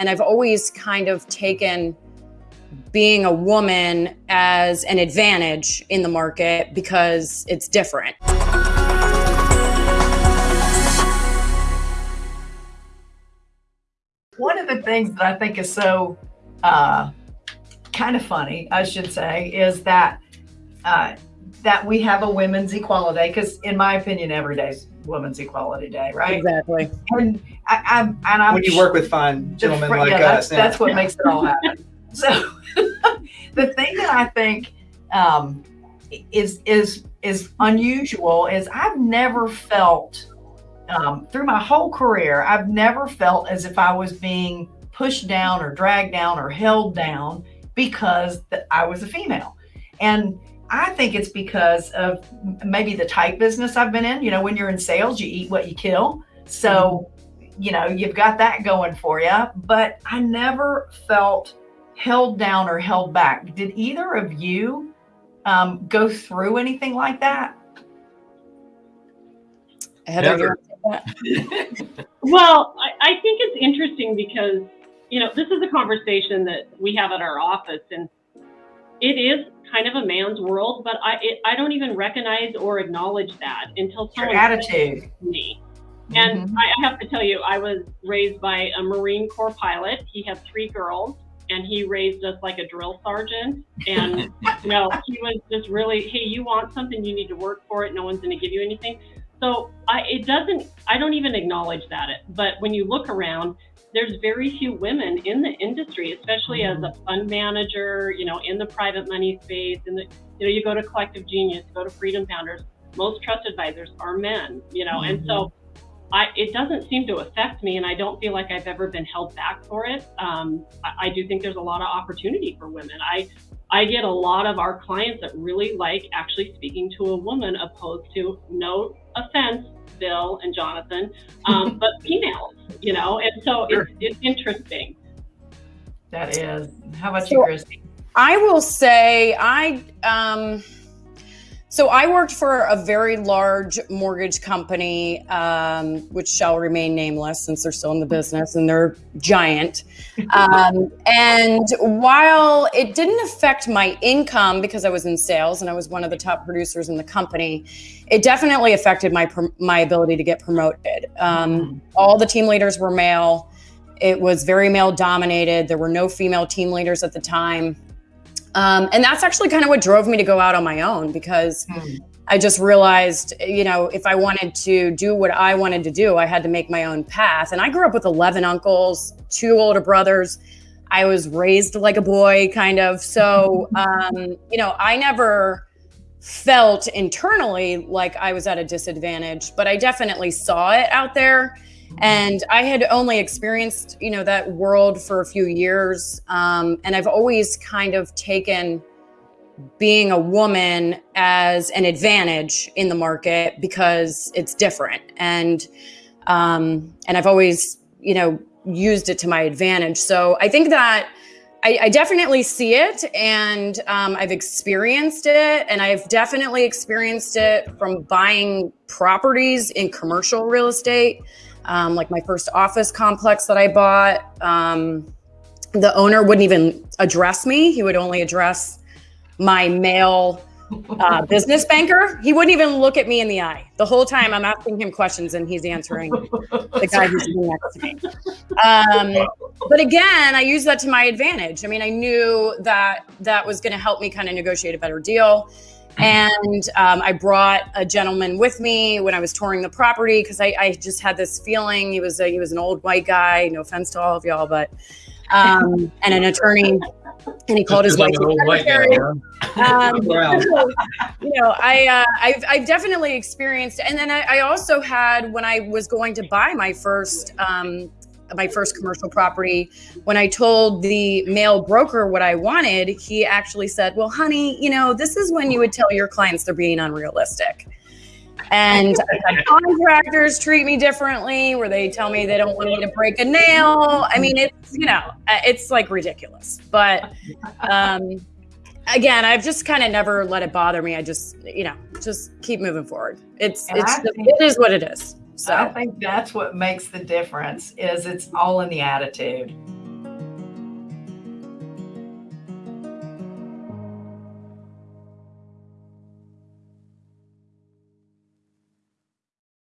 and I've always kind of taken being a woman as an advantage in the market because it's different. One of the things that I think is so uh, kind of funny, I should say, is that uh, that we have a women's equality because, in my opinion, every day is Women's Equality Day, right? Exactly. And I, I'm and I'm when you work with fine gentlemen fr- like yeah, us, that's, that's what makes it all happen. so the thing that I think um, is is is unusual is I've never felt um, through my whole career I've never felt as if I was being pushed down or dragged down or held down because that I was a female, and I think it's because of maybe the type business I've been in. You know, when you're in sales, you eat what you kill. So, you know, you've got that going for you. But I never felt held down or held back. Did either of you um, go through anything like that? Heather, Never. Well, I, I think it's interesting because, you know, this is a conversation that we have at our office, and it is kind of a man's world, but I it, I don't even recognize or acknowledge that until Your someone attitude. it to me. And Mhm. I, I have to tell you, I was raised by a Marine Corps pilot. He had three girls, and he raised us like a drill sergeant. And you know, he was just really, hey, you want something, you need to work for it. No one's going to give you anything. So I, it doesn't. I don't even acknowledge that. It but when you look around, there's very few women in the industry, especially as a fund manager. You know, in the private money space. In the, you know, you go to Collective Genius, go to Freedom Founders. Most trust advisors are men. You know, and so. I, it doesn't seem to affect me, and I don't feel like I've ever been held back for it. Um, I, I do think there's a lot of opportunity for women. I, I get a lot of our clients that really like actually speaking to a woman, opposed to no offense, Bill and Jonathan, um, but females. You know, and so Sure. it's, it's interesting. That is. How about you, So- Christy? I will say I um so I worked for a very large mortgage company, um, which shall remain nameless since they're still in the business and they're giant. Um, and while it didn't affect my income because I was in sales and I was one of the top producers in the company, it definitely affected my my ability to get promoted. Um, all the team leaders were male. It was very male dominated. There were no female team leaders at the time. Um, and that's actually kind of what drove me to go out on my own because Hmm. I just realized, you know, if I wanted to do what I wanted to do, I had to make my own path. And I grew up with 11 uncles, two older brothers. I was raised like a boy, kind of. So, um, you know, I never felt internally like I was at a disadvantage, but I definitely saw it out there. And I had only experienced, you know, that world for a few years. Um, and I've always kind of taken being a woman as an advantage in the market because it's different. And um, and I've always, you know, used it to my advantage. So I think that I, I definitely see it and um, I've experienced it. And I've definitely experienced it from buying properties in commercial real estate um, like my first office complex that I bought. Um, the owner wouldn't even address me. He would only address my male uh, business banker. He wouldn't even look at me in the eye. The whole time I'm asking him questions and he's answering the guy who's sitting next to me. Um, but again, I use that to my advantage. I mean, I knew that that was going to help me kind of negotiate a better deal. And um, I brought a gentleman with me when I was touring the property because I, I just had this feeling he was a, he was an old white guy. No offense to all of y'all, but um, and an attorney. And he called his wife. Like an old white guy, Um, you know, I uh, I've, I've definitely experienced, and then I, I also had when I was going to buy my first um, my first commercial property. When I told the male broker what I wanted, he actually said, "Well, honey, you know, this is when you would tell your clients they're being unrealistic." And contractors treat me differently, where they tell me they don't want me to break a nail. I mean, it's you know, uh, it's like ridiculous. But um, again, I've just kind of never let it bother me. I just, you know, just keep moving forward. It's And it's I it is what it is. I think that's what makes the difference is it's all in the attitude.